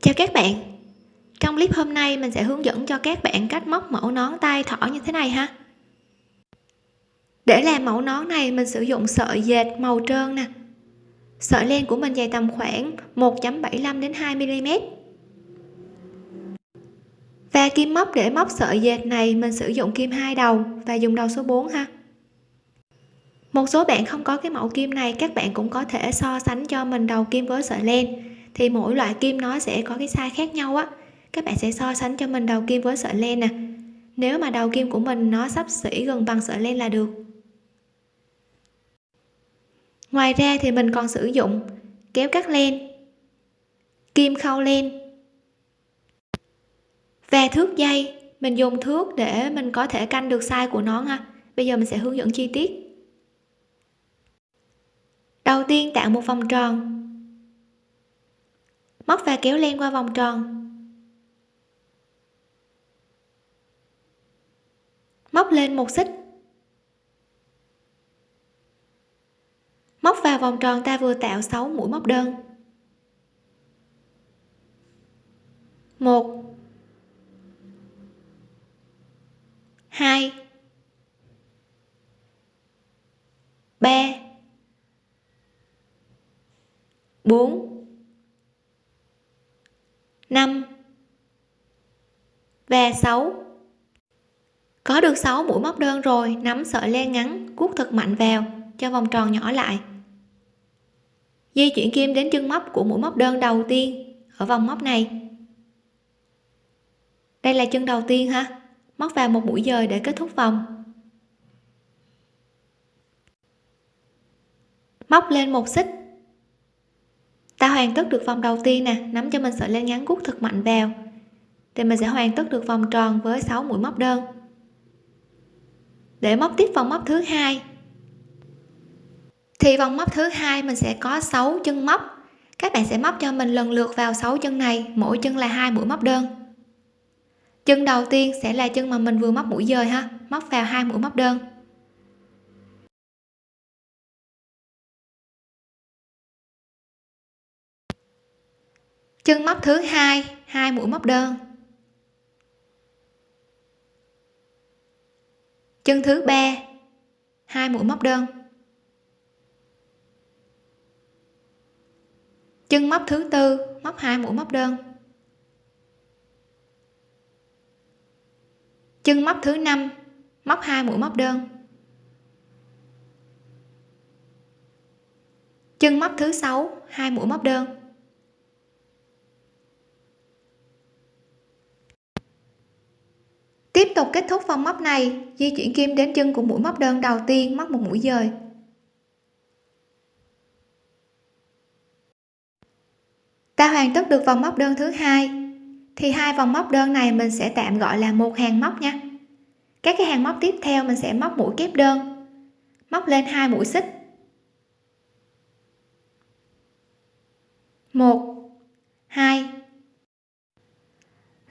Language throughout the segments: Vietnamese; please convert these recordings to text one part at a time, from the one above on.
chào các bạn. Trong clip hôm nay, mình sẽ hướng dẫn cho các bạn cách móc mẫu nón tay thỏ như thế này ha. Để làm mẫu nón này, mình sử dụng sợi dệt màu trơn nè. Sợi len của mình dài tầm khoảng 1.75 đến 2 mm và kim móc để móc sợi dệt này, mình sử dụng kim hai đầu và dùng đầu số 4 ha. Một số bạn không có cái mẫu kim này, các bạn cũng có thể so sánh cho mình đầu kim với sợi len thì mỗi loại kim nó sẽ có cái size khác nhau á. Các bạn sẽ so sánh cho mình đầu kim với sợi len nè. Nếu mà đầu kim của mình nó sắp xỉ gần bằng sợi len là được. Ngoài ra thì mình còn sử dụng kéo cắt len, kim khâu len và thước dây. Mình dùng thước để mình có thể canh được size của nó ha bây giờ mình sẽ hướng dẫn chi tiết. Đầu tiên tạo một vòng tròn móc và kéo len qua vòng tròn. Móc lên một xích. Móc vào vòng tròn ta vừa tạo 6 mũi móc đơn. Một. Hai. Ba. Bốn. 5 và 6 có được 6 mũi móc đơn rồi, nắm sợi len ngắn, cuốc thật mạnh vào, cho vòng tròn nhỏ lại. Di chuyển kim đến chân móc của mũi móc đơn đầu tiên, ở vòng móc này. Đây là chân đầu tiên ha, móc vào một mũi dời để kết thúc vòng. Móc lên một xích ta hoàn tất được vòng đầu tiên nè, nắm cho mình sợi len ngắn gút thật mạnh vào. Thì mình sẽ hoàn tất được vòng tròn với 6 mũi móc đơn. Để móc tiếp vòng móc thứ hai. Thì vòng móc thứ hai mình sẽ có 6 chân móc. Các bạn sẽ móc cho mình lần lượt vào 6 chân này, mỗi chân là hai mũi móc đơn. Chân đầu tiên sẽ là chân mà mình vừa móc mũi dời ha, móc vào hai mũi móc đơn. Chân móc thứ hai hai mũi móc đơn. Chân thứ ba, hai mũi móc đơn. Chân móc thứ tư, móc hai mũi móc đơn. Chân móc thứ năm, móc hai mũi móc đơn. Chân móc thứ sáu, hai mũi móc đơn. Tiếp tục kết thúc vòng móc này, di chuyển kim đến chân của mũi móc đơn đầu tiên móc một mũi dời. Ta hoàn tất được vòng móc đơn thứ hai. Thì hai vòng móc đơn này mình sẽ tạm gọi là một hàng móc nha. Các cái hàng móc tiếp theo mình sẽ móc mũi kép đơn. Móc lên hai mũi xích. Một hai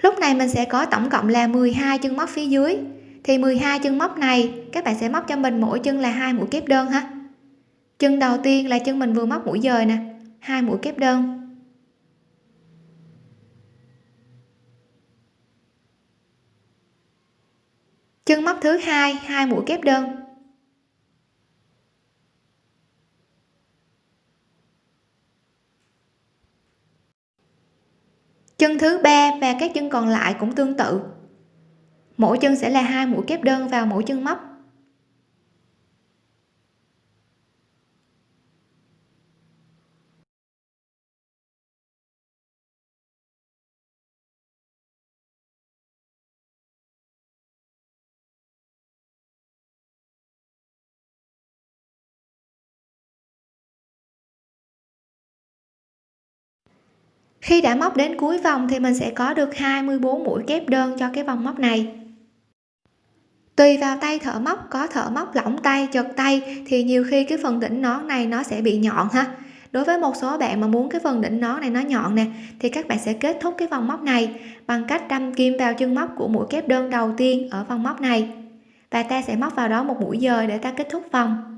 lúc này mình sẽ có tổng cộng là 12 chân móc phía dưới. Thì 12 chân móc này, các bạn sẽ móc cho mình mỗi chân là hai mũi kép đơn ha. Chân đầu tiên là chân mình vừa móc mũi dời nè, hai mũi kép đơn. Chân móc thứ hai hai mũi kép đơn. Chân thứ ba và các chân còn lại cũng tương tự. Mỗi chân sẽ là hai mũi kép đơn vào mỗi chân móc. Khi đã móc đến cuối vòng thì mình sẽ có được 24 mũi kép đơn cho cái vòng móc này. Tùy vào tay thợ móc, có thợ móc lỏng tay, chật tay thì nhiều khi cái phần đỉnh nón này nó sẽ bị nhọn ha. Đối với một số bạn mà muốn cái phần đỉnh nón này nó nhọn nè, thì các bạn sẽ kết thúc cái vòng móc này bằng cách đâm kim vào chân móc của mũi kép đơn đầu tiên ở vòng móc này. Và ta sẽ móc vào đó một mũi dời để ta kết thúc vòng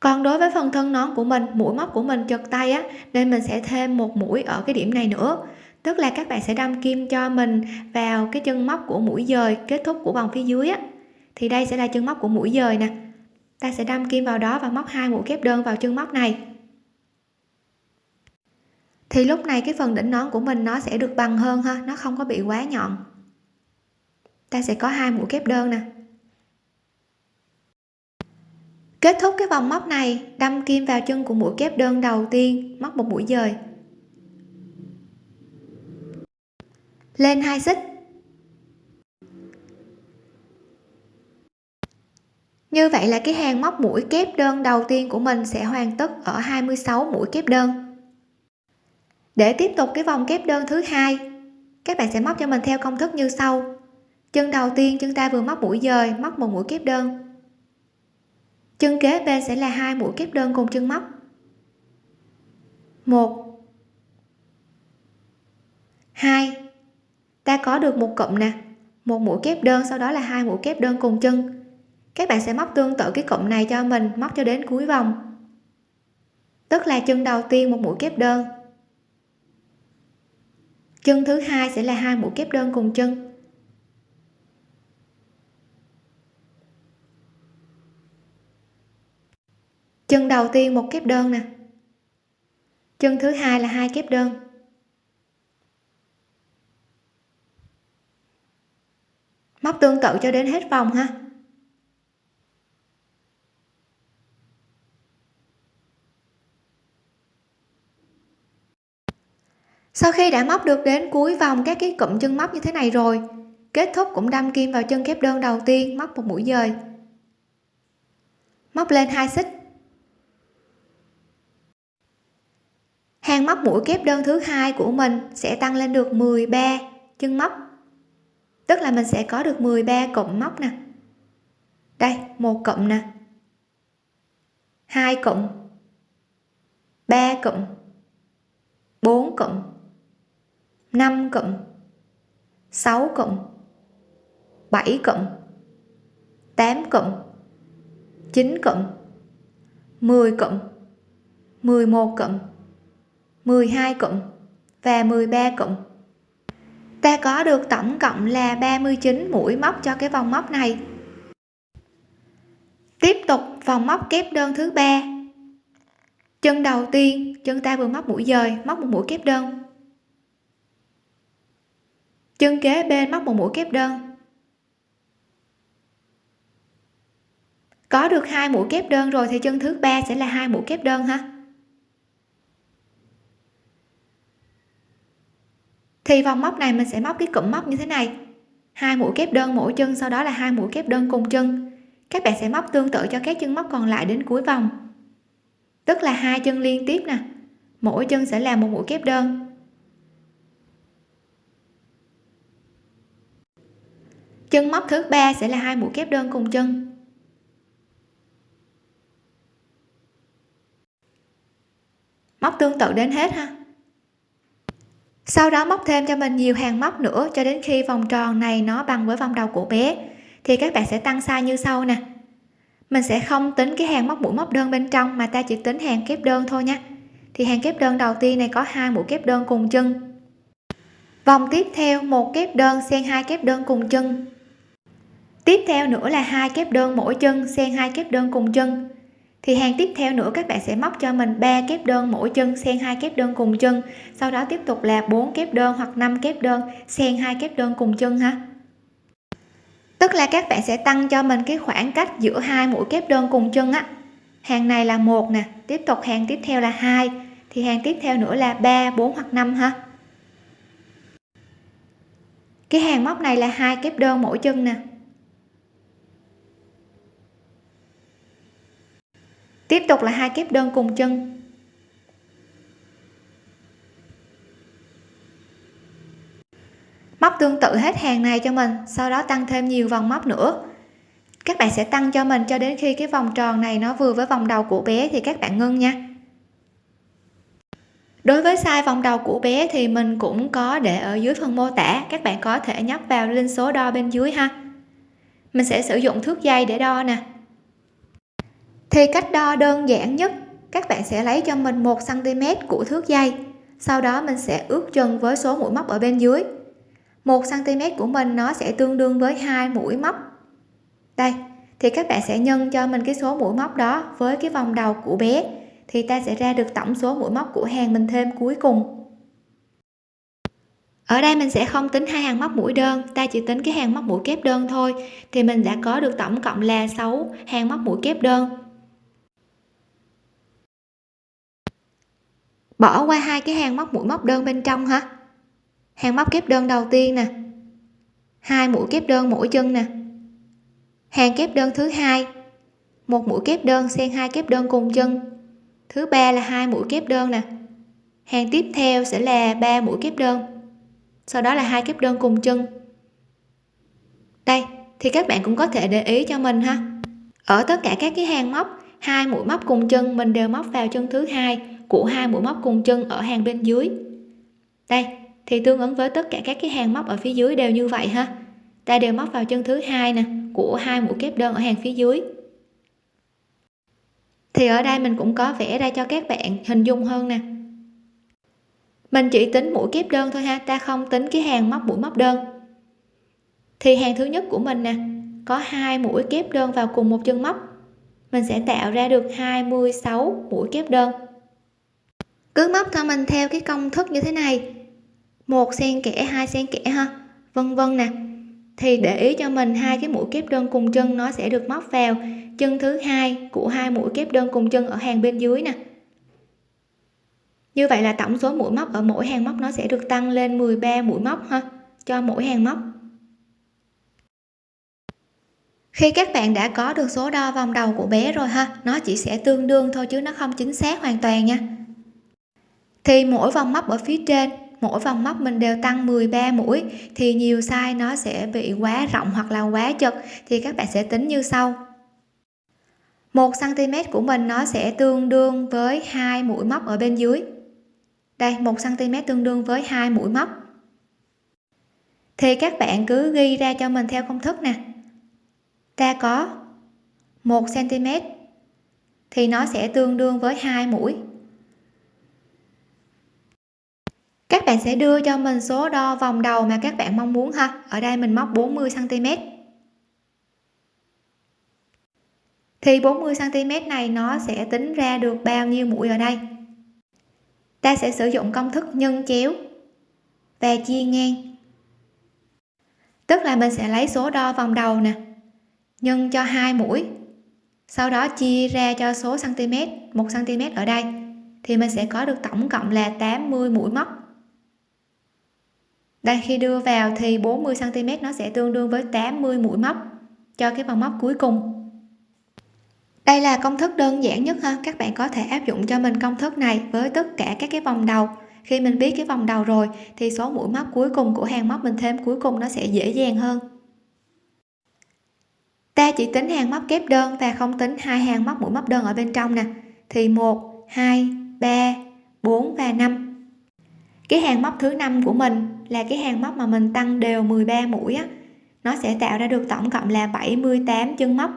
còn đối với phần thân nón của mình, mũi móc của mình chật tay á, nên mình sẽ thêm một mũi ở cái điểm này nữa. Tức là các bạn sẽ đâm kim cho mình vào cái chân móc của mũi dời kết thúc của vòng phía dưới á. Thì đây sẽ là chân móc của mũi dời nè. Ta sẽ đâm kim vào đó và móc hai mũi kép đơn vào chân móc này. Thì lúc này cái phần đỉnh nón của mình nó sẽ được bằng hơn ha, nó không có bị quá nhọn. Ta sẽ có hai mũi kép đơn nè kết thúc cái vòng móc này, đâm kim vào chân của mũi kép đơn đầu tiên, móc một mũi dời. Lên hai xích. Như vậy là cái hàng móc mũi kép đơn đầu tiên của mình sẽ hoàn tất ở 26 mũi kép đơn. Để tiếp tục cái vòng kép đơn thứ hai, các bạn sẽ móc cho mình theo công thức như sau. Chân đầu tiên chúng ta vừa móc mũi dời, móc một mũi kép đơn chân kế bên sẽ là hai mũi kép đơn cùng chân móc. Một. Hai. Ta có được một cụm nè. Một mũi kép đơn, sau đó là hai mũi kép đơn cùng chân. Các bạn sẽ móc tương tự cái cụm này cho mình, móc cho đến cuối vòng. Tức là chân đầu tiên một mũi kép đơn. Chân thứ hai sẽ là hai mũi kép đơn cùng chân. Chân đầu tiên một kép đơn nè. Chân thứ hai là hai kép đơn. Móc tương tự cho đến hết vòng ha. Sau khi đã móc được đến cuối vòng các cái cụm chân móc như thế này rồi, kết thúc cũng đâm kim vào chân kép đơn đầu tiên móc một mũi dời. Móc lên hai xích. Hàng móc mũi kép đơn thứ hai của mình sẽ tăng lên được 13 chân móc. Tức là mình sẽ có được 13 cụm móc nè. Đây, một cụm nè. Hai cụm. Ba cụm. Bốn cụm. 5 cụm. 6 cụm. 7 cụm. 8 cụm. 9 cụm. 10 cụm. 11 cụm. 12 cụm và 13 cụm ta có được tổng cộng là 39 mũi móc cho cái vòng móc này. Tiếp tục vòng móc kép đơn thứ ba. Chân đầu tiên, chân ta vừa móc mũi dời, móc một mũi kép đơn. Chân kế bên móc một mũi kép đơn. Có được hai mũi kép đơn rồi thì chân thứ ba sẽ là hai mũi kép đơn ha. Thì vòng móc này mình sẽ móc cái cụm móc như thế này. Hai mũi kép đơn mỗi chân, sau đó là hai mũi kép đơn cùng chân. Các bạn sẽ móc tương tự cho các chân móc còn lại đến cuối vòng. Tức là hai chân liên tiếp nè. Mỗi chân sẽ là một mũi kép đơn. Chân móc thứ ba sẽ là hai mũi kép đơn cùng chân. Móc tương tự đến hết ha sau đó móc thêm cho mình nhiều hàng móc nữa cho đến khi vòng tròn này nó bằng với vòng đầu của bé. Thì các bạn sẽ tăng size như sau nè. Mình sẽ không tính cái hàng móc mũi móc đơn bên trong mà ta chỉ tính hàng kép đơn thôi nha. Thì hàng kép đơn đầu tiên này có hai mũi kép đơn cùng chân. Vòng tiếp theo, một kép đơn xen hai kép đơn cùng chân. Tiếp theo nữa là hai kép đơn mỗi chân xen hai kép đơn cùng chân thì hàng tiếp theo nữa các bạn sẽ móc cho mình 3 kép đơn mỗi chân, xen hai kép đơn cùng chân. Sau đó tiếp tục là 4 kép đơn hoặc 5 kép đơn, xen hai kép đơn cùng chân ha. Tức là các bạn sẽ tăng cho mình cái khoảng cách giữa hai mũi kép đơn cùng chân á. Hàng này là một nè, tiếp tục hàng tiếp theo là hai. Thì hàng tiếp theo nữa là 3 4 hoặc 5 ha. Cái hàng móc này là hai kép đơn mỗi chân nè. Tiếp tục là hai kép đơn cùng chân. Móc tương tự hết hàng này cho mình, sau đó tăng thêm nhiều vòng móc nữa. Các bạn sẽ tăng cho mình cho đến khi cái vòng tròn này nó vừa với vòng đầu của bé thì các bạn ngưng nha. Đối với size vòng đầu của bé thì mình cũng có để ở dưới phần mô tả, các bạn có thể nhấp vào link số đo bên dưới ha. Mình sẽ sử dụng thước dây để đo nè thì cách đo đơn giản nhất, các bạn sẽ lấy cho mình 1 cm của thước dây. Sau đó mình sẽ ước chân với số mũi móc ở bên dưới. 1 cm của mình nó sẽ tương đương với hai mũi móc. Đây, thì các bạn sẽ nhân cho mình cái số mũi móc đó với cái vòng đầu của bé, thì ta sẽ ra được tổng số mũi móc của hàng mình thêm cuối cùng. Ở đây mình sẽ không tính hai hàng móc mũi đơn, ta chỉ tính cái hàng móc mũi kép đơn thôi, thì mình đã có được tổng cộng là 6 hàng móc mũi kép đơn. Bỏ qua hai cái hàng móc mũi móc đơn bên trong hả? Hàng móc kép đơn đầu tiên nè. Hai mũi kép đơn mỗi chân nè. Hàng kép đơn thứ hai. Một mũi kép đơn xen hai kép đơn cùng chân. Thứ ba là hai mũi kép đơn nè. Hàng tiếp theo sẽ là ba mũi kép đơn. Sau đó là hai kép đơn cùng chân. Đây, thì các bạn cũng có thể để ý cho mình ha. Ở tất cả các cái hàng móc, hai mũi móc cùng chân, mình đều móc vào chân thứ hai của hai mũi móc cùng chân ở hàng bên dưới. Đây, thì tương ứng với tất cả các cái hàng móc ở phía dưới đều như vậy ha. Ta đều móc vào chân thứ hai nè, của hai mũi kép đơn ở hàng phía dưới. Thì ở đây mình cũng có vẽ ra cho các bạn hình dung hơn nè. Mình chỉ tính mũi kép đơn thôi ha, ta không tính cái hàng móc mũi móc đơn. Thì hàng thứ nhất của mình nè, có hai mũi kép đơn vào cùng một chân móc. Mình sẽ tạo ra được 26 mũi kép đơn cứ móc cho mình theo cái công thức như thế này. Một xen kẽ, hai xen kẽ ha. Vân vân nè. Thì để ý cho mình hai cái mũi kép đơn cùng chân nó sẽ được móc vào. Chân thứ hai của hai mũi kép đơn cùng chân ở hàng bên dưới nè. Như vậy là tổng số mũi móc ở mỗi hàng móc nó sẽ được tăng lên 13 mũi móc ha, cho mỗi hàng móc. Khi các bạn đã có được số đo vòng đầu của bé rồi ha, nó chỉ sẽ tương đương thôi chứ nó không chính xác hoàn toàn nha thì mỗi vòng móc ở phía trên, mỗi vòng móc mình đều tăng 13 mũi, thì nhiều size nó sẽ bị quá rộng hoặc là quá chật, thì các bạn sẽ tính như sau. 1 cm của mình nó sẽ tương đương với hai mũi móc ở bên dưới. Đây 1 cm tương đương với hai mũi móc. Thì các bạn cứ ghi ra cho mình theo công thức nè. Ta có 1 cm thì nó sẽ tương đương với hai mũi. Các bạn sẽ đưa cho mình số đo vòng đầu mà các bạn mong muốn ha. Ở đây mình móc 40 cm thì 40 cm này nó sẽ tính ra được bao nhiêu mũi ở đây? Ta sẽ sử dụng công thức nhân chéo và chia ngang. Tức là mình sẽ lấy số đo vòng đầu nè, nhân cho hai mũi, sau đó chia ra cho số cm 1 cm ở đây. Thì mình sẽ có được tổng cộng là 80 mũi móc đây, khi đưa vào thì 40 cm nó sẽ tương đương với 80 mũi móc cho cái vòng móc cuối cùng. Đây là công thức đơn giản nhất ha. Các bạn có thể áp dụng cho mình công thức này với tất cả các cái vòng đầu. Khi mình biết cái vòng đầu rồi thì số mũi móc cuối cùng của hàng móc mình thêm cuối cùng nó sẽ dễ dàng hơn. Ta chỉ tính hàng móc kép đơn và không tính hai hàng móc mũi móc đơn ở bên trong nè. Thì 1 2 3 4 và 5 cái hàng móc thứ năm của mình là cái hàng móc mà mình tăng đều 13 mũi á, nó sẽ tạo ra được tổng cộng là 78 chân móc.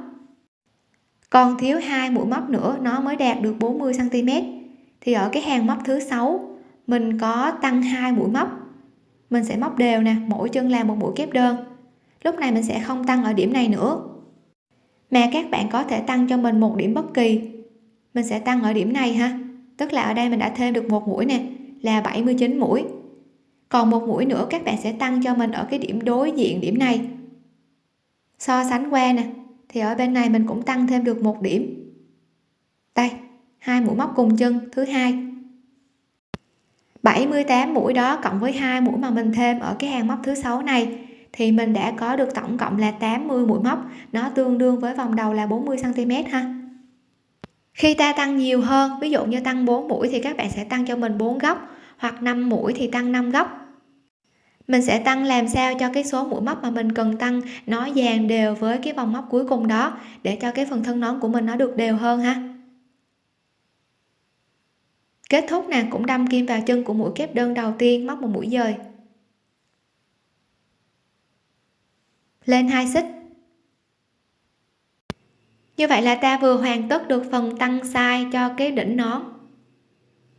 Còn thiếu hai mũi móc nữa, nó mới đạt được 40 cm thì ở cái hàng móc thứ sáu, mình có tăng hai mũi móc. Mình sẽ móc đều nè, mỗi chân là một mũi kép đơn. Lúc này mình sẽ không tăng ở điểm này nữa. Mà các bạn có thể tăng cho mình một điểm bất kỳ. Mình sẽ tăng ở điểm này ha. Tức là ở đây mình đã thêm được một mũi nè, là 79 mũi còn một mũi nữa các bạn sẽ tăng cho mình ở cái điểm đối diện điểm này. So sánh qua nè, thì ở bên này mình cũng tăng thêm được một điểm. Đây, hai mũi móc cùng chân, thứ hai. 78 mũi đó cộng với hai mũi mà mình thêm ở cái hàng móc thứ sáu này, thì mình đã có được tổng cộng là 80 mũi móc. Nó tương đương với vòng đầu là 40 cm ha. Khi ta tăng nhiều hơn, ví dụ như tăng 4 mũi thì các bạn sẽ tăng cho mình 4 góc hoặc 5 mũi thì tăng 5 góc mình sẽ tăng làm sao cho cái số mũi móc mà mình cần tăng nó dàn đều với cái vòng móc cuối cùng đó, để cho cái phần thân nón của mình nó được đều hơn ha. Kết thúc nè, cũng đâm kim vào chân của mũi kép đơn đầu tiên, móc một mũi dời. Lên hai xích. Như vậy là ta vừa hoàn tất được phần tăng size cho cái đỉnh nón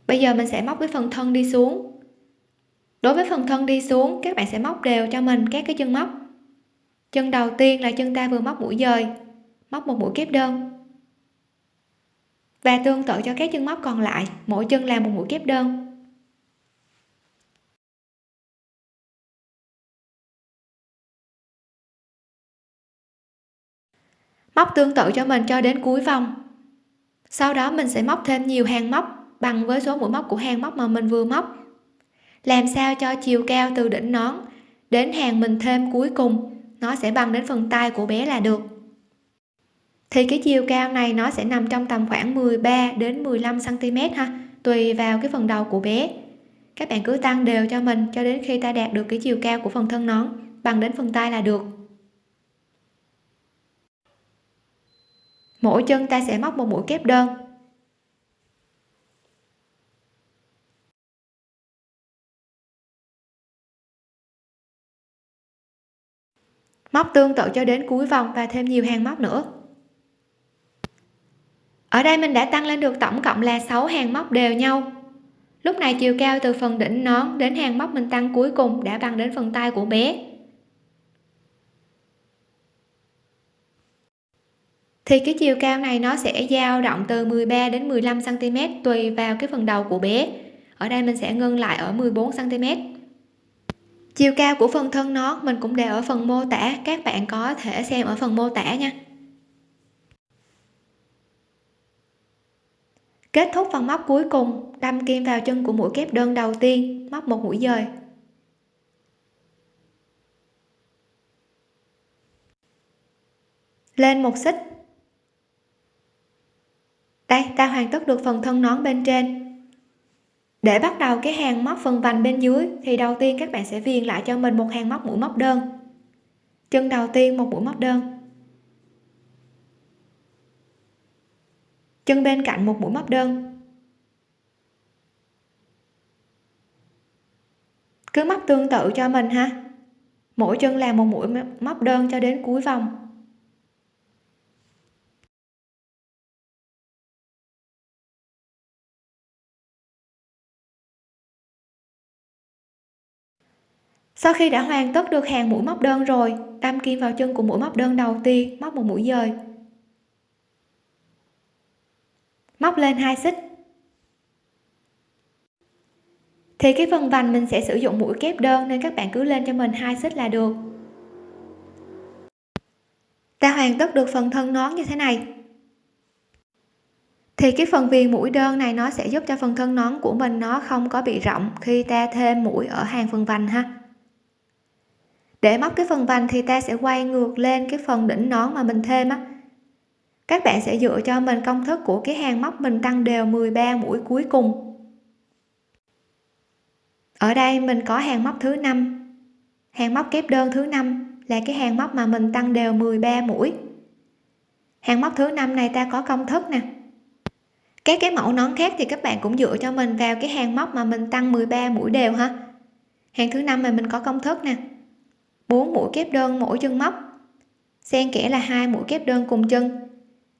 bây giờ mình sẽ móc cái phần thân đi xuống. Đối với phần thân đi xuống, các bạn sẽ móc đều cho mình các cái chân móc. Chân đầu tiên là chân ta vừa móc mũi dời, móc một mũi kép đơn. Và tương tự cho các chân móc còn lại, mỗi chân làm một mũi kép đơn. Móc tương tự cho mình cho đến cuối vòng. Sau đó mình sẽ móc thêm nhiều hàng móc bằng với số mũi móc của hàng móc mà mình vừa móc. Làm sao cho chiều cao từ đỉnh nón đến hàng mình thêm cuối cùng, nó sẽ bằng đến phần tay của bé là được. Thì cái chiều cao này nó sẽ nằm trong tầm khoảng 13 đến 15 cm ha, tùy vào cái phần đầu của bé. Các bạn cứ tăng đều cho mình cho đến khi ta đạt được cái chiều cao của phần thân nón, bằng đến phần tay là được. Mỗi chân ta sẽ móc một mũi kép đơn. Móc tương tự cho đến cuối vòng và thêm nhiều hàng móc nữa. Ở đây mình đã tăng lên được tổng cộng là 6 hàng móc đều nhau. Lúc này chiều cao từ phần đỉnh nón đến hàng móc mình tăng cuối cùng đã bằng đến phần tay của bé. Thì cái chiều cao này nó sẽ dao động từ 13 đến 15 cm tùy vào cái phần đầu của bé. Ở đây mình sẽ ngưng lại ở 14 cm chiều cao của phần thân nó, mình cũng để ở phần mô tả. Các bạn có thể xem ở phần mô tả nha. Kết thúc phần móc cuối cùng, đâm kim vào chân của mũi kép đơn đầu tiên, móc một mũi dời. Lên một xích. Đây, ta hoàn tất được phần thân nón bên trên để bắt đầu cái hàng móc phần vành bên dưới, thì đầu tiên các bạn sẽ viền lại cho mình một hàng móc mũi móc đơn. Chân đầu tiên một mũi móc đơn. Chân bên cạnh một mũi móc đơn. Cứ móc tương tự cho mình ha. Mỗi chân làm một mũi móc đơn cho đến cuối vòng. Sau khi đã hoàn tất được hàng mũi móc đơn rồi đâm kim vào chân của mũi móc đơn đầu tiên, móc một mũi dời. Móc lên hai xích. Thì cái phần vành mình sẽ sử dụng mũi kép đơn nên các bạn cứ lên cho mình hai xích là được. Ta hoàn tất được phần thân nón như thế này. Thì cái phần viền mũi đơn này nó sẽ giúp cho phần thân nón của mình nó không có bị rộng khi ta thêm mũi ở hàng phần vành ha để móc cái phần vành thì ta sẽ quay ngược lên cái phần đỉnh nón mà mình thêm á. Các bạn sẽ dựa cho mình công thức của cái hàng móc mình tăng đều 13 mũi cuối cùng. Ở đây mình có hàng móc thứ năm. Hàng móc kép đơn thứ năm là cái hàng móc mà mình tăng đều 13 mũi. Hàng móc thứ năm này ta có công thức nè. Các cái mẫu nón khác thì các bạn cũng dựa cho mình vào cái hàng móc mà mình tăng 13 mũi đều ha. Hàng thứ năm mà mình có công thức nè. 4 mũi kép đơn mỗi chân móc. Xen kẽ là hai mũi kép đơn cùng chân.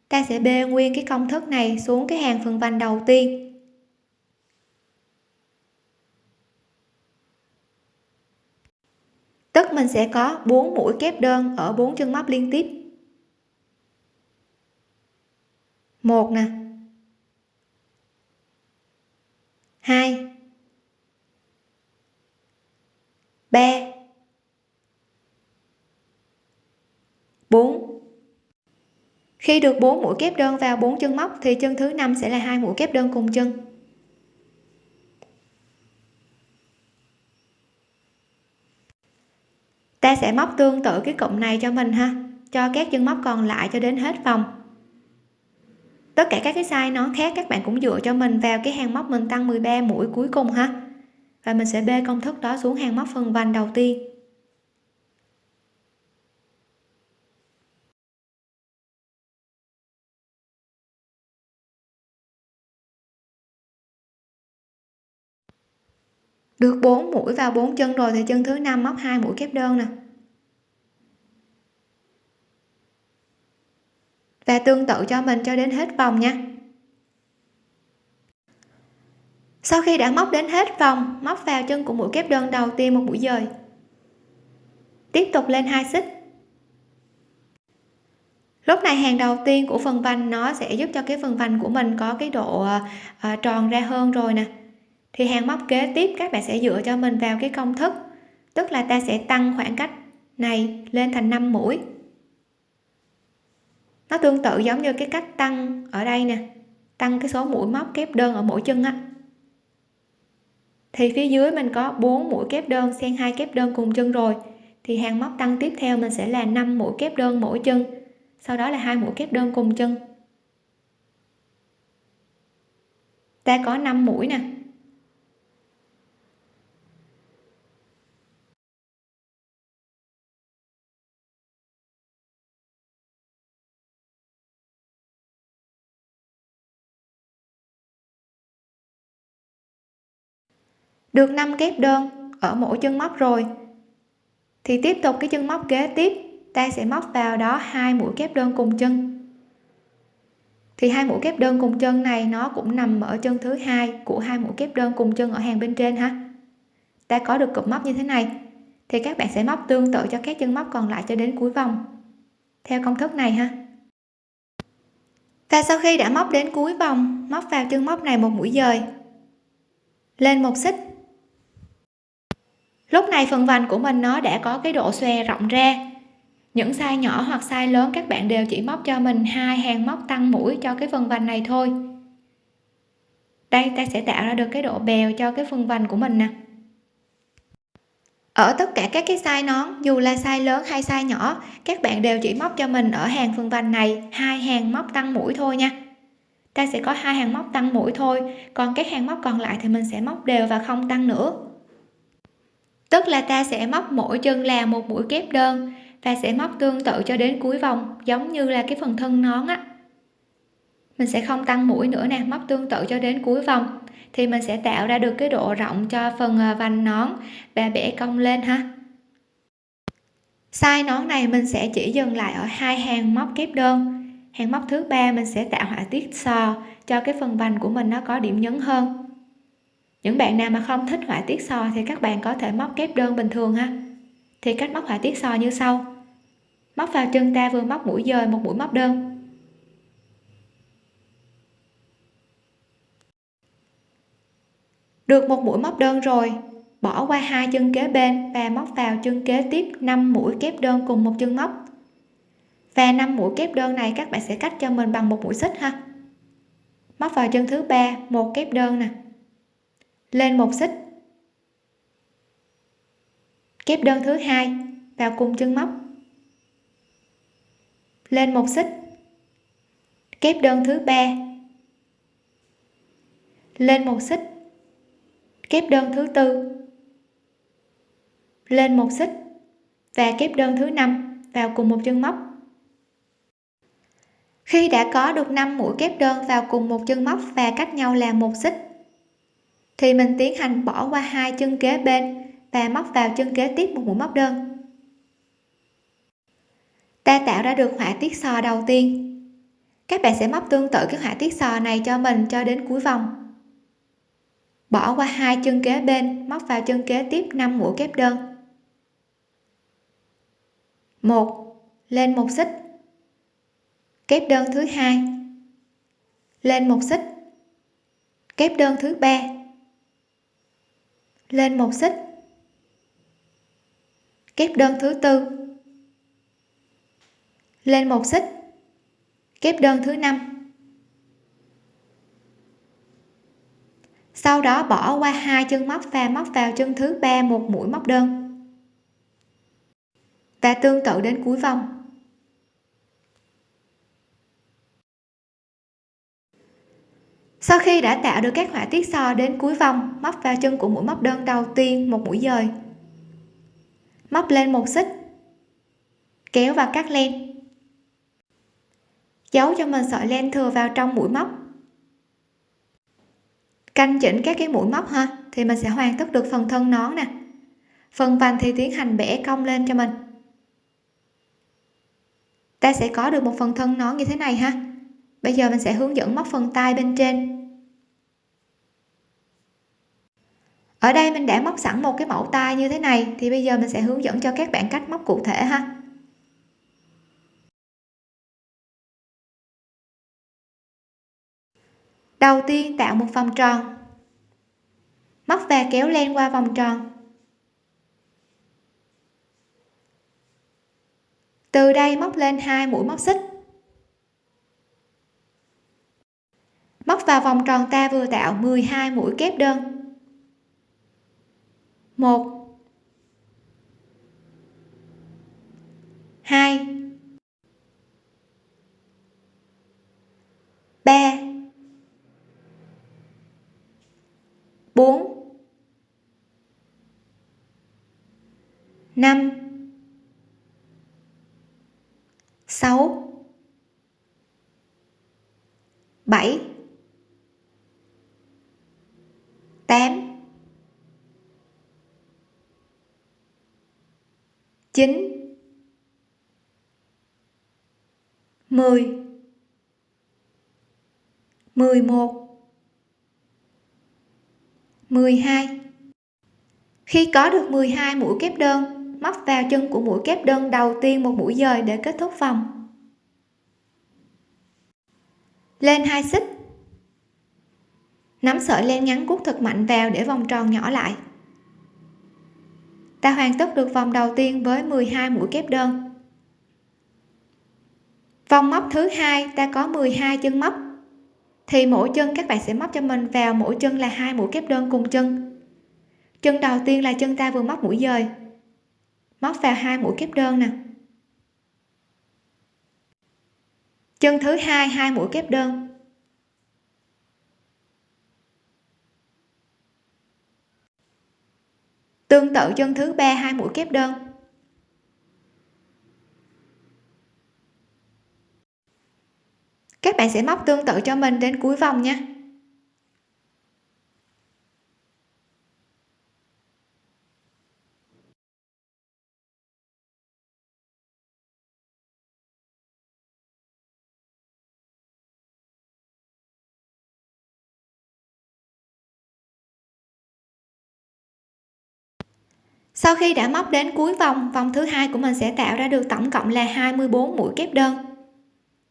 Ta sẽ bê nguyên cái công thức này xuống cái hàng phần vành đầu tiên. Tức mình sẽ có 4 mũi kép đơn ở bốn chân móc liên tiếp. Một nè. Hai. Ba 4 khi được 4 mũi kép đơn vào 4 chân móc, thì chân thứ năm sẽ là hai mũi kép đơn cùng chân. Ta sẽ móc tương tự cái cụm này cho mình ha. Cho các chân móc còn lại cho đến hết vòng. Tất cả các cái size nó khác, các bạn cũng dựa cho mình vào cái hàng móc mình tăng 13 mũi cuối cùng ha. Và mình sẽ bê công thức đó xuống hàng móc phần vành đầu tiên. Được 4 mũi vào 4 chân rồi thì chân thứ năm móc hai mũi kép đơn nè. Và tương tự cho mình cho đến hết vòng nha. Sau khi đã móc đến hết vòng móc vào chân của mũi kép đơn đầu tiên một mũi dời. Tiếp tục lên hai xích. Lúc này hàng đầu tiên của phần vành nó sẽ giúp cho cái phần vành của mình có cái độ à, tròn ra hơn rồi nè thì hàng móc kế tiếp các bạn sẽ dựa cho mình vào cái công thức. Tức là ta sẽ tăng khoảng cách này lên thành 5 mũi. Nó tương tự giống như cái cách tăng ở đây nè. Tăng cái số mũi móc kép đơn ở mỗi chân á. Thì phía dưới mình có 4 mũi kép đơn, xen hai kép đơn cùng chân rồi. Thì hàng móc tăng tiếp theo mình sẽ là 5 mũi kép đơn mỗi chân. Sau đó là hai mũi kép đơn cùng chân. Ta có 5 mũi nè. Được 5 kép đơn ở mỗi chân móc rồi. Thì tiếp tục cái chân móc kế tiếp, ta sẽ móc vào đó hai mũi kép đơn cùng chân. Thì hai mũi kép đơn cùng chân này nó cũng nằm ở chân thứ hai của hai mũi kép đơn cùng chân ở hàng bên trên ha. Ta có được cụm móc như thế này. Thì các bạn sẽ móc tương tự cho các chân móc còn lại cho đến cuối vòng. Theo công thức này ha. Và sau khi đã móc đến cuối vòng, móc vào chân móc này một mũi dời. Lên một xích lúc này phần vành của mình nó đã có cái độ xòe rộng ra. Những size nhỏ hoặc size lớn các bạn đều chỉ móc cho mình hai hàng móc tăng mũi cho cái phần vành này thôi. Đây, ta sẽ tạo ra được cái độ bèo cho cái phần vành của mình nè. Ở tất cả các cái size nón, dù là size lớn hay size nhỏ, các bạn đều chỉ móc cho mình ở hàng phần vành này hai hàng móc tăng mũi thôi nha. Ta sẽ có hai hàng móc tăng mũi thôi, còn các hàng móc còn lại thì mình sẽ móc đều và không tăng nữa tức là ta sẽ móc mỗi chân là một mũi kép đơn. Và sẽ móc tương tự cho đến cuối vòng, giống như là cái phần thân nón á. Mình sẽ không tăng mũi nữa nè, móc tương tự cho đến cuối vòng. Thì mình sẽ tạo ra được cái độ rộng cho phần à, vành nón và bẻ cong lên ha. Size nón này mình sẽ chỉ dừng lại ở hai hàng móc kép đơn. Hàng móc thứ ba mình sẽ tạo họa tiết sò cho cái phần vành của mình nó có điểm nhấn hơn những bạn nào mà không thích họa tiết sò thì các bạn có thể móc kép đơn bình thường ha. Thì cách móc họa tiết sò như sau. Móc vào chân ta vừa móc mũi dời một mũi móc đơn. Được một mũi móc đơn rồi, bỏ qua hai chân kế bên và móc vào chân kế tiếp 5 mũi kép đơn cùng một chân móc. Và 5 mũi kép đơn này các bạn sẽ cắt cho mình bằng một mũi xích ha. Móc vào chân thứ ba, một kép đơn nè lên một xích. Kép đơn thứ hai vào cùng chân móc. Lên một xích. Kép đơn thứ ba. Lên một xích. Kép đơn thứ tư. Lên một xích và kép đơn thứ năm vào cùng một chân móc. Khi đã có được 5 mũi kép đơn vào cùng một chân móc và cách nhau là một xích thì mình tiến hành bỏ qua hai chân kế bên và móc vào chân kế tiếp một mũi móc đơn. Ta tạo ra được họa tiết sò đầu tiên. Các bạn sẽ móc tương tự cái họa tiết sò này cho mình cho đến cuối vòng. Bỏ qua hai chân kế bên, móc vào chân kế tiếp 5 mũi kép đơn. Một, lên một xích. Kép đơn thứ hai. Lên một xích. Kép đơn thứ ba lên một xích. Kép đơn thứ tư. Lên một xích. Kép đơn thứ năm. Sau đó bỏ qua hai chân móc và móc vào chân thứ ba một mũi móc đơn. Và tương tự đến cuối vòng. Sau khi đã tạo được các họa tiết so đến cuối vòng, móc vào chân của mũi móc đơn đầu tiên một mũi dời. Móc lên một xích, kéo và cắt len. Giấu cho mình sợi len thừa vào trong mũi móc. Canh chỉnh các cái mũi móc ha, thì mình sẽ hoàn tất được phần thân nón nè. Phần vành thì tiến hành bẻ cong lên cho mình. Ta sẽ có được một phần thân nón như thế này ha bây giờ mình sẽ hướng dẫn móc phần tay bên trên. Ở đây mình đã móc sẵn một cái mẫu tay như thế này, thì bây giờ mình sẽ hướng dẫn cho các bạn cách móc cụ thể ha. Đầu tiên tạo một vòng tròn. Móc và kéo len qua vòng tròn. Từ đây móc lên hai mũi móc xích. móc vào vòng tròn ta vừa tạo 12 mũi kép đơn. 1 2 3 4 5 6 7 chín. Mười. Mười một. Mười hai. Khi có được 12 mũi kép đơn, móc vào chân của mũi kép đơn đầu tiên một mũi dời để kết thúc vòng. Lên hai xích. Nắm sợi len ngắn cuốc thật mạnh vào để vòng tròn nhỏ lại ta hoàn tất được vòng đầu tiên với 12 mũi kép đơn. Vòng móc thứ hai, ta có 12 chân móc. Thì mỗi chân các bạn sẽ móc cho mình vào mỗi chân là hai mũi kép đơn cùng chân. Chân đầu tiên là chân ta vừa móc mũi dời. Móc vào hai mũi kép đơn nè. Chân thứ hai hai mũi kép đơn. Tương tự chân thứ ba, hai mũi kép đơn. Các bạn sẽ móc tương tự cho mình đến cuối vòng nha. Sau khi đã móc đến cuối vòng vòng thứ hai của mình sẽ tạo ra được tổng cộng là 24 mũi kép đơn.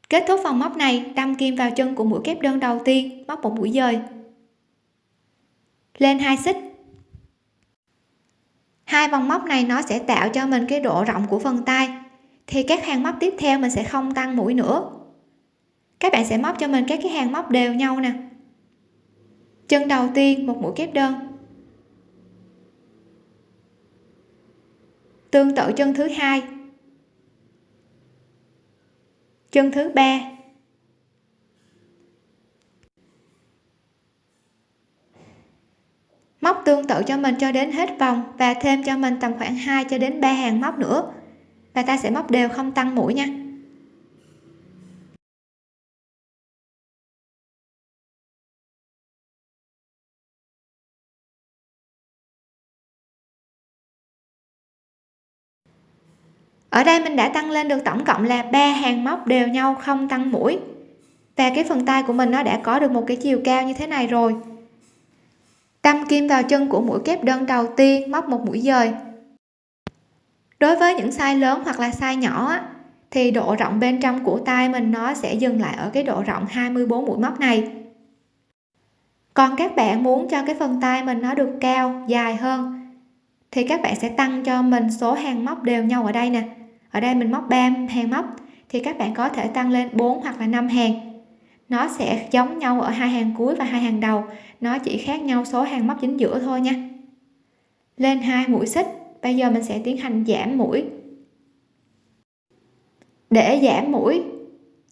Kết thúc vòng móc này, đâm kim vào chân của mũi kép đơn đầu tiên, móc một mũi dời. Lên hai xích. Hai vòng móc này nó sẽ tạo cho mình cái độ rộng của phần tay. Thì các hàng móc tiếp theo mình sẽ không tăng mũi nữa. Các bạn sẽ móc cho mình các cái hàng móc đều nhau nè. Chân đầu tiên, một mũi kép đơn. Tương tự chân thứ hai. Chân thứ ba. Móc tương tự cho mình cho đến hết vòng và thêm cho mình tầm khoảng 2 cho đến 3 hàng móc nữa. Và ta sẽ móc đều không tăng mũi nha. Ở đây mình đã tăng lên được tổng cộng là ba hàng móc đều nhau không tăng mũi. Và cái phần tay của mình nó đã có được một cái chiều cao như thế này rồi. Đâm kim vào chân của mũi kép đơn đầu tiên móc một mũi dời. Đối với những size lớn hoặc là size nhỏ thì độ rộng bên trong của tay mình nó sẽ dừng lại ở cái độ rộng 24 mũi móc này. Còn các bạn muốn cho cái phần tay mình nó được cao, dài hơn, thì các bạn sẽ tăng cho mình số hàng móc đều nhau ở đây nè ở đây mình móc 3 hàng móc, thì các bạn có thể tăng lên 4 hoặc là 5 hàng. Nó sẽ giống nhau ở hai hàng cuối và hai hàng đầu. Nó chỉ khác nhau số hàng móc chính giữa thôi nha. Lên hai mũi xích. Bây giờ mình sẽ tiến hành giảm mũi. Để giảm mũi,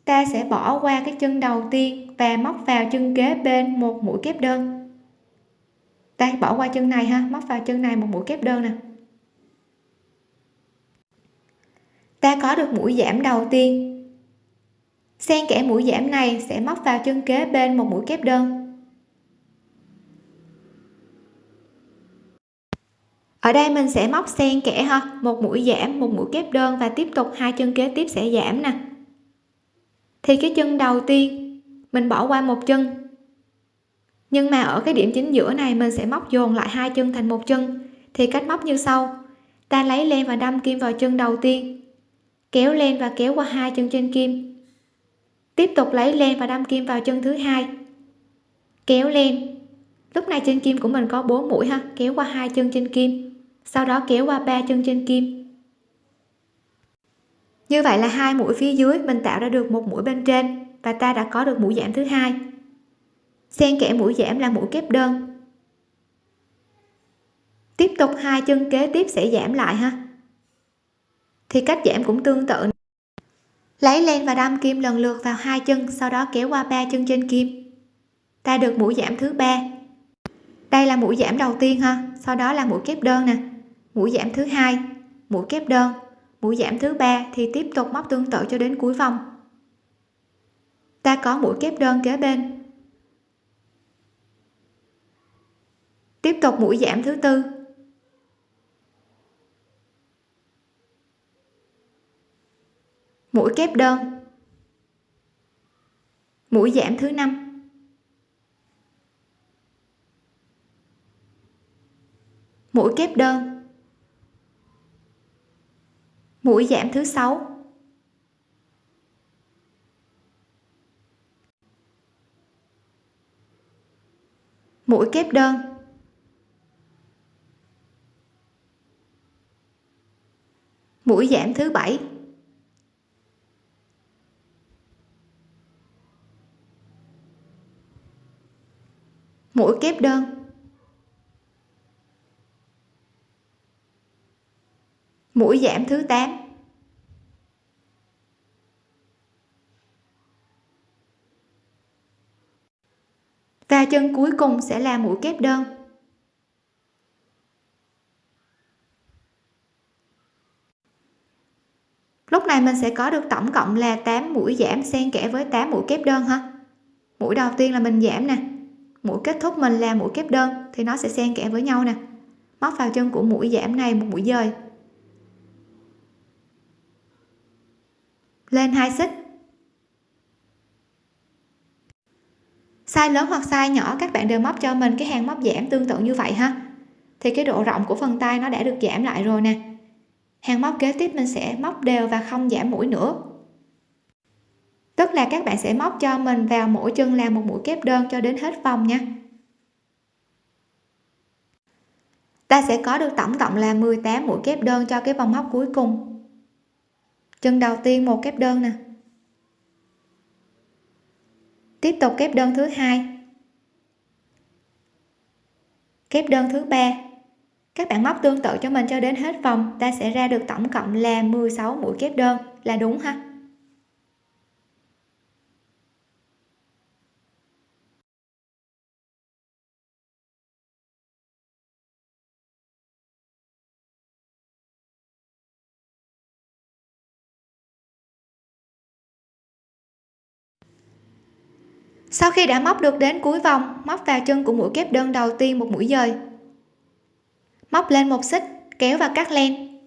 ta sẽ bỏ qua cái chân đầu tiên và móc vào chân kế bên một mũi kép đơn. Ta bỏ qua chân này ha, móc vào chân này một mũi kép đơn nè. Ta có được mũi giảm đầu tiên. Xen kẽ mũi giảm này sẽ móc vào chân kế bên một mũi kép đơn. Ở đây mình sẽ móc xen kẽ ha, một mũi giảm, một mũi kép đơn và tiếp tục hai chân kế tiếp sẽ giảm nè. Thì cái chân đầu tiên, mình bỏ qua một chân. Nhưng mà ở cái điểm chính giữa này mình sẽ móc dồn lại hai chân thành một chân. Thì cách móc như sau, ta lấy len và đâm kim vào chân đầu tiên kéo len và kéo qua hai chân trên kim. Tiếp tục lấy len và đâm kim vào chân thứ hai. Kéo len. Lúc này trên kim của mình có 4 mũi ha, kéo qua hai chân trên kim, sau đó kéo qua ba chân trên kim. Như vậy là hai mũi phía dưới mình tạo ra được một mũi bên trên và ta đã có được mũi giảm thứ hai. Xen kẽ mũi giảm là mũi kép đơn. Tiếp tục hai chân kế tiếp sẽ giảm lại ha thì cách giảm cũng tương tự. Lấy len và đâm kim lần lượt vào hai chân, sau đó kéo qua ba chân trên kim. Ta được mũi giảm thứ ba. Đây là mũi giảm đầu tiên ha, sau đó là mũi kép đơn nè. Mũi giảm thứ hai, mũi kép đơn. Mũi giảm thứ ba thì tiếp tục móc tương tự cho đến cuối vòng. Ta có mũi kép đơn kế bên. Tiếp tục mũi giảm thứ tư. Mũi kép đơn. Mũi giảm thứ năm. Mũi kép đơn. Mũi giảm thứ sáu. Mũi kép đơn. Mũi giảm thứ bảy. Mũi kép đơn. Mũi giảm thứ 8 và chân cuối cùng sẽ là mũi kép đơn. Lúc này mình sẽ có được tổng cộng là 8 mũi giảm xen kẽ với 8 mũi kép đơn ha. Mũi đầu tiên là mình giảm nè mũi kết thúc mình là mũi kép đơn, thì nó sẽ xen kẽ với nhau nè. Móc vào chân của mũi giảm này một mũi dời. Lên hai xích. Size lớn hoặc size nhỏ, các bạn đều móc cho mình cái hàng móc giảm tương tự như vậy ha. Thì cái độ rộng của phần tay nó đã được giảm lại rồi nè. Hàng móc kế tiếp mình sẽ móc đều và không giảm mũi nữa tức là các bạn sẽ móc cho mình vào mỗi chân là một mũi kép đơn cho đến hết vòng nha. Ta sẽ có được tổng cộng là 18 mũi kép đơn cho cái vòng móc cuối cùng. Chân đầu tiên một kép đơn nè. Tiếp tục kép đơn thứ hai. Kép đơn thứ ba. Các bạn móc tương tự cho mình cho đến hết vòng, ta sẽ ra được tổng cộng là 16 mũi kép đơn. Là đúng ha? Sau khi đã móc được đến cuối vòng, móc vào chân của mũi kép đơn đầu tiên một mũi dời. Móc lên một xích, kéo và cắt len.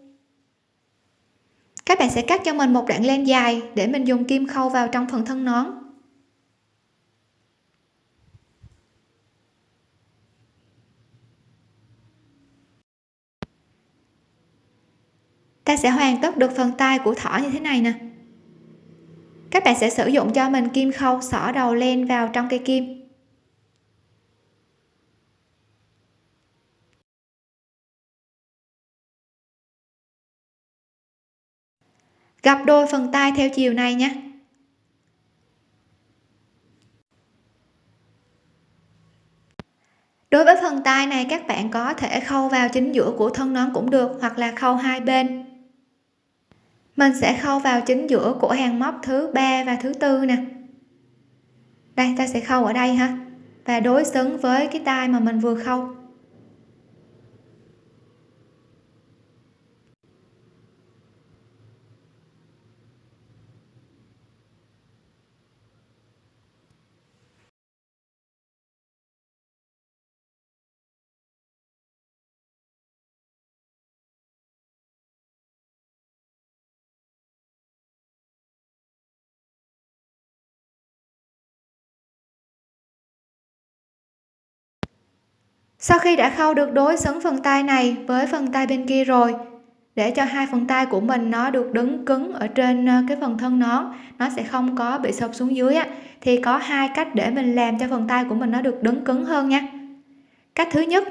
Các bạn sẽ cắt cho mình một đoạn len dài để mình dùng kim khâu vào trong phần thân nón. Ta sẽ hoàn tất được phần tay của thỏ như thế này nè các bạn sẽ sử dụng cho mình kim khâu xỏ đầu len vào trong cây kim. Gặp đôi phần tay theo chiều này nhé. Đối với phần tay này, các bạn có thể khâu vào chính giữa của thân nón cũng được hoặc là khâu hai bên mình sẽ khâu vào chính giữa của hàng móc thứ ba và thứ tư nè. Đây, ta sẽ khâu ở đây ha. Và đối xứng với cái tay mà mình vừa khâu. Sau khi đã khâu được đối xứng phần tay này với phần tay bên kia rồi, để cho hai phần tay của mình nó được đứng cứng ở trên ờ, cái phần thân nón nó sẽ không có bị sụp xuống dưới á, thì có hai cách để mình làm cho phần tay của mình nó được đứng cứng hơn nha. Cách thứ nhất,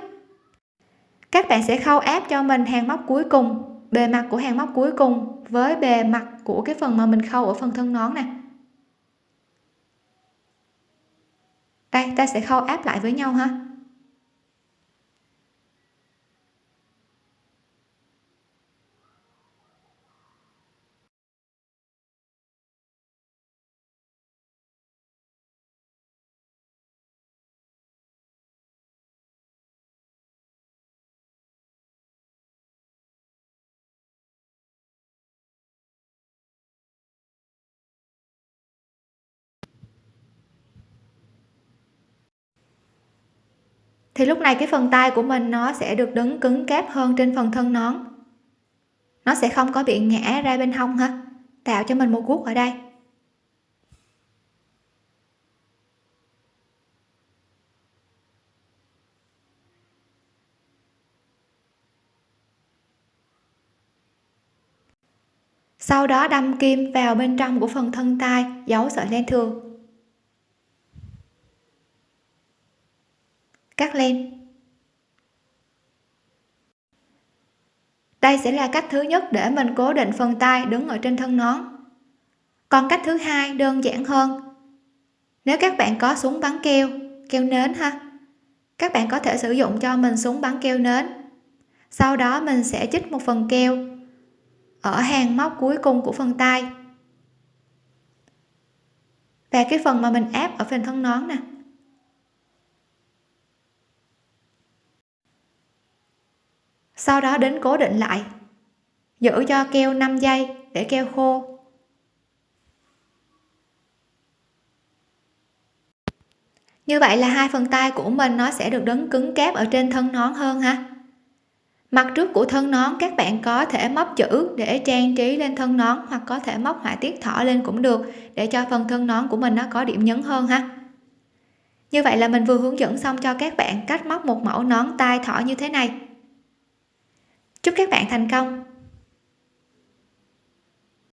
các bạn sẽ khâu áp cho mình hàng móc cuối cùng, bề mặt của hàng móc cuối cùng với bề mặt của cái phần mà mình khâu ở phần thân nón nè. Đây, ta sẽ khâu áp lại với nhau ha. Thì lúc này cái phần tay của mình nó sẽ được đứng cứng cáp hơn trên phần thân nón. Nó sẽ không có bị ngã ra bên hông ha tạo cho mình một guốc ở đây. Sau đó đâm kim vào bên trong của phần thân tay, giấu sợi len thường cắt len đây sẽ là cách thứ nhất để mình cố định phần tay đứng ở trên thân nón. Còn cách thứ hai đơn giản hơn. Nếu các bạn có súng bắn keo keo nến ha, các bạn có thể sử dụng cho mình súng bắn keo nến. Sau đó mình sẽ chích một phần keo ở hàng móc cuối cùng của phần tay. Và cái phần mà mình áp ở phần thân nón nè. Sau đó đến cố định lại. Giữ cho keo 5 giây để keo khô. Như vậy là hai phần tay của mình nó sẽ được đứng cứng cáp ở trên thân nón hơn ha. Mặt trước của thân nón các bạn có thể móc chữ để trang trí lên thân nón hoặc có thể móc họa tiết thỏ lên cũng được để cho phần thân nón của mình nó có điểm nhấn hơn ha. Như vậy là mình vừa hướng dẫn xong cho các bạn cách móc một mẫu nón tai thỏ như thế này chúc các bạn thành công!